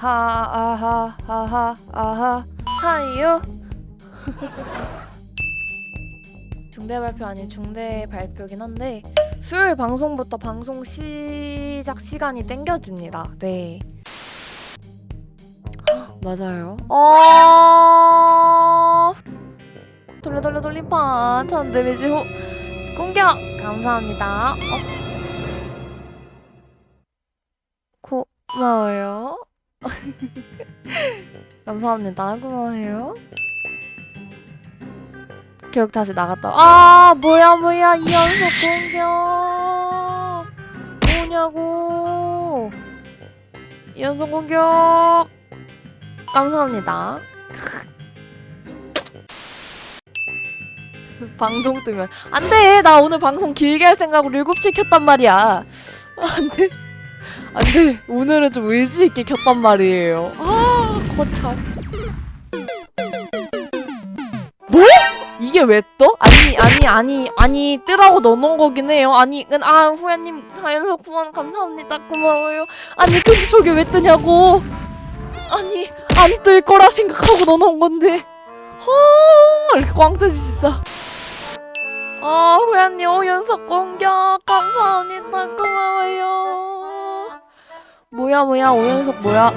하아하 하하 아하 하이요 중대 발표 아닌 중대 발표긴 한데 수요일 방송부터 방송 시작 시간이 땡겨집니다. 네. 헉, 맞아요. 어... 돌려 돌려 돌림판 전 데미지 호 공격 감사합니다. 어? 고마워요. 감사합니다. 고마워요. 교육 다시 나갔다. 아 뭐야 뭐야 이 연속 공격 뭐냐고 이 연속 공격 감사합니다. 방송 뜨면 안돼 나 오늘 방송 길게 할 생각으로 7시 켰단 말이야 안돼 안돼 오늘은 좀 의지 있게 켰단 말이에요. 아 거참. 뭐? 이게 왜 떠? 아니 아니 아니 아니 뜨라고 넣어놓은 거긴 해요. 아니 은- 아 후야님 다연석 후원 감사합니다. 고마워요. 아니 근데 저게 왜 뜨냐고? 아니 안 뜰 거라 생각하고 넣어놓은 건데. 헐 이렇게 꽝 뜨지 진짜. 아 후야님 오연석 공격. 감사합니다. 고마워요 뭐야 뭐야 오연석 뭐야?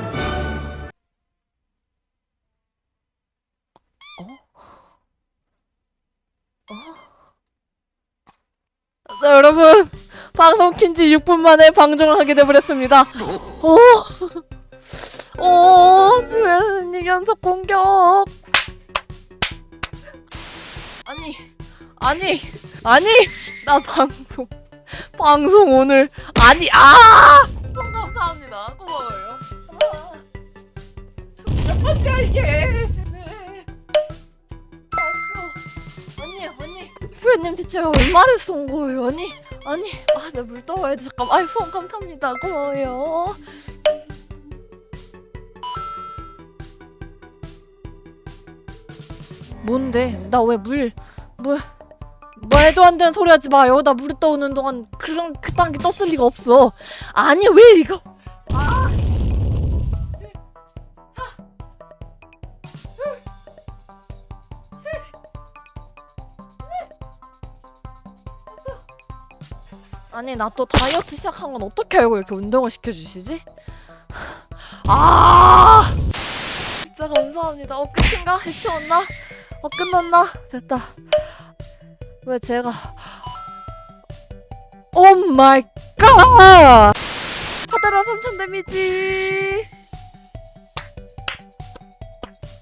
자 여러분. 방송 킨지 6분 만에 방송을 하게 돼버렸습니다. 오, 오, 수현님 연속 공격? 아니 아니 아니 나 방송 방송 오늘 아니 아 몇 번째야 이게. 네. 알았어. 언니 언니. 후연님 대체 얼마를 쏜 거예요? 언니 아니. 아 나 물 떠와야 돼 잠깐 아이폰 감사합니다. 고마워요. 뭔데? 나 왜 물 물 말도 안 되는 소리 하지 마요. 나 물에 떠오는 동안 그런 그딴 게 떴을 리가 없어. 아니 왜 이거 아니 나 또 다이어트 시작한 건 어떻게 알고 이렇게 운동을 시켜주시지? 아 진짜 감사합니다 어 끝인가? 해치웠나? 어 끝났나? 됐다 왜 제가 oh my god 파데라 3000 damage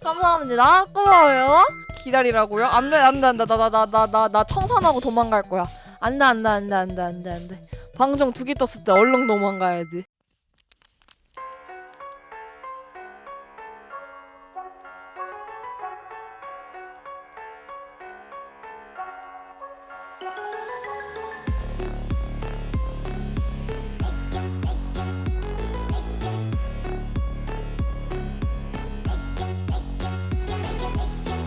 감사합니다 고마워요 기다리라고요? 안돼 안돼 안돼 나 나 나 나나나 청산하고 도망갈 거야 안돼 안돼 안돼 안돼 안돼 안돼. 방송 두개 떴을 때 얼른 도망가야지